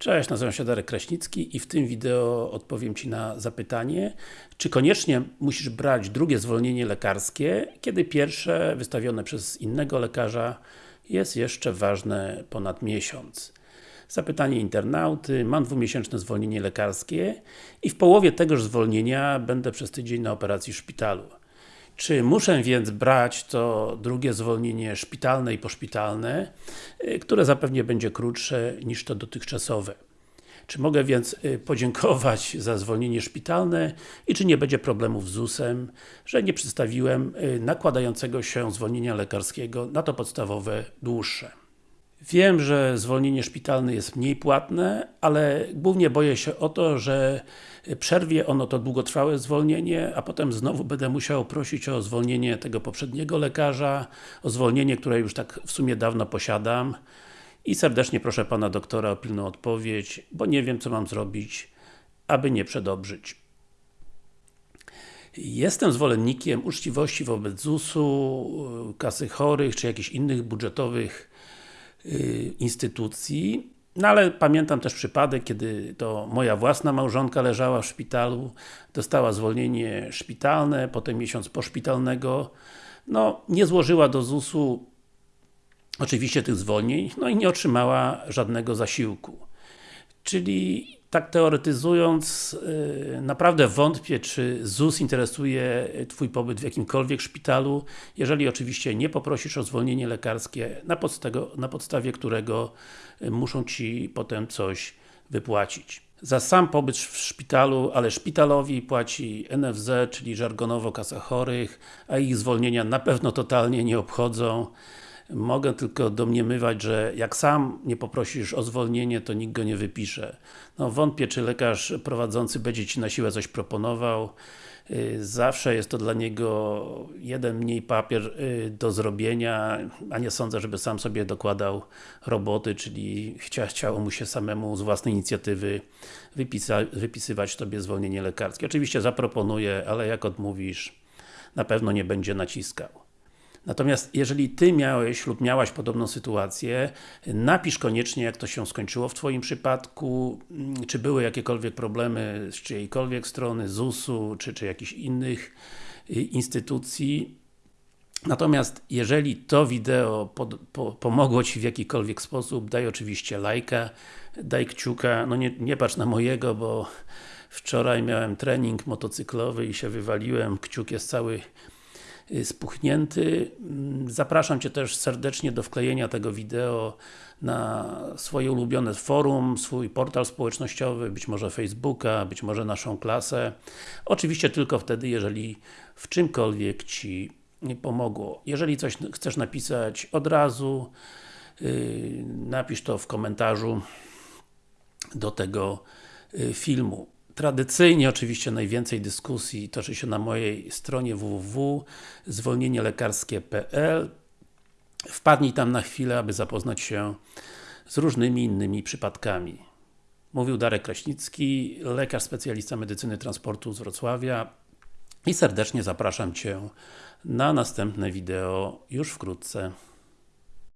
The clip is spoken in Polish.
Cześć, nazywam się Darek Kraśnicki i w tym wideo odpowiem Ci na zapytanie, czy koniecznie musisz brać drugie zwolnienie lekarskie, kiedy pierwsze, wystawione przez innego lekarza, jest jeszcze ważne ponad miesiąc. Zapytanie internauty, mam dwumiesięczne zwolnienie lekarskie i w połowie tegoż zwolnienia będę przez tydzień na operacji w szpitalu. Czy muszę więc brać to drugie zwolnienie szpitalne i poszpitalne, y, które zapewnie będzie krótsze niż to dotychczasowe? Czy mogę więc y, podziękować za zwolnienie szpitalne i czy nie będzie problemów z ZUS-em, że nie przedstawiłem y, nakładającego się zwolnienia lekarskiego na to podstawowe dłuższe? Wiem, że zwolnienie szpitalne jest mniej płatne, ale głównie boję się o to, że przerwie ono to długotrwałe zwolnienie, a potem znowu będę musiał prosić o zwolnienie tego poprzedniego lekarza, o zwolnienie, które już tak w sumie dawno posiadam i serdecznie proszę Pana doktora o pilną odpowiedź, bo nie wiem co mam zrobić, aby nie przedobrzyć. Jestem zwolennikiem uczciwości wobec ZUS-u, kasy chorych, czy jakichś innych budżetowych instytucji, no ale pamiętam też przypadek, kiedy to moja własna małżonka leżała w szpitalu, dostała zwolnienie szpitalne, potem miesiąc poszpitalnego, no nie złożyła do ZUS-u oczywiście tych zwolnień, no i nie otrzymała żadnego zasiłku. Czyli tak teoretyzując, yy, naprawdę wątpię, czy ZUS interesuje Twój pobyt w jakimkolwiek szpitalu, jeżeli oczywiście nie poprosisz o zwolnienie lekarskie, na, podstawie, na podstawie którego y, muszą Ci potem coś wypłacić. Za sam pobyt w szpitalu, ale szpitalowi płaci NFZ, czyli żargonowo Kasa Chorych, a ich zwolnienia na pewno totalnie nie obchodzą. Mogę tylko domniemywać, że jak sam nie poprosisz o zwolnienie, to nikt go nie wypisze. No wątpię, czy lekarz prowadzący będzie Ci na siłę coś proponował. Y, zawsze jest to dla niego jeden mniej papier y, do zrobienia, a nie sądzę, żeby sam sobie dokładał roboty, czyli chcia, chciało mu się samemu z własnej inicjatywy wypisywać Tobie zwolnienie lekarskie. Oczywiście zaproponuje, ale jak odmówisz, na pewno nie będzie naciskał. Natomiast jeżeli Ty miałeś lub miałaś podobną sytuację, napisz koniecznie jak to się skończyło w Twoim przypadku, mm, czy były jakiekolwiek problemy z czyjejkolwiek strony, ZUS-u, czy, czy jakichś innych y, instytucji. Natomiast jeżeli to wideo pod, po, pomogło Ci w jakikolwiek sposób, daj oczywiście lajka, daj kciuka, no nie, nie patrz na mojego, bo wczoraj miałem trening motocyklowy i się wywaliłem, kciuk jest cały spuchnięty. Mm, zapraszam Cię też serdecznie do wklejenia tego wideo na swoje ulubione forum, swój portal społecznościowy, być może Facebooka, być może naszą klasę. Oczywiście tylko wtedy, jeżeli w czymkolwiek Ci pomogło. Jeżeli coś chcesz napisać od razu, yy, napisz to w komentarzu do tego yy, filmu. Tradycyjnie oczywiście najwięcej dyskusji toczy się na mojej stronie www zwolnienielekarskie.pl Wpadnij tam na chwilę, aby zapoznać się z różnymi innymi przypadkami. Mówił Darek Kraśnicki, lekarz specjalista medycyny transportu z Wrocławia i serdecznie zapraszam Cię na następne wideo już wkrótce.